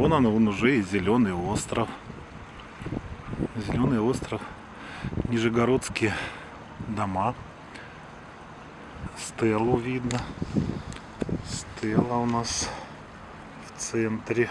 вон он, вон уже и зеленый остров. Зеленый остров. Нижегородские дома. Стеллу видно. Стелла у нас в центре.